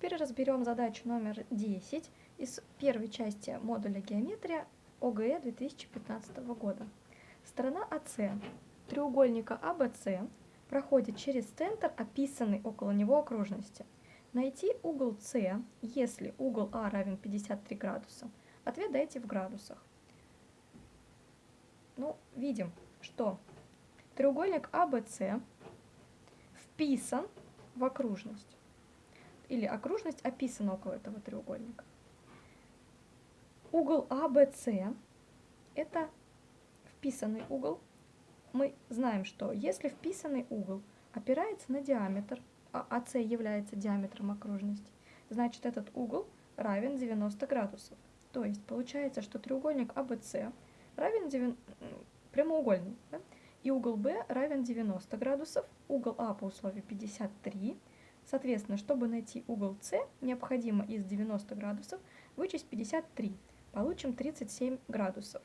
Теперь разберем задачу номер 10 из первой части модуля геометрия ОГЭ 2015 года. Сторона АС треугольника АБС проходит через центр, описанный около него окружности. Найти угол С, если угол А равен 53 градуса. Ответ дайте в градусах. Ну, видим, что треугольник АБС вписан в окружность или окружность описана около этого треугольника. Угол АБС – это вписанный угол. Мы знаем, что если вписанный угол опирается на диаметр, а АС является диаметром окружности, значит этот угол равен 90 градусов. То есть получается, что треугольник АБС равен 9, прямоугольный, да? и угол Б равен 90 градусов, угол А по условию 53 Соответственно, чтобы найти угол С, необходимо из 90 градусов вычесть 53. Получим 37 градусов.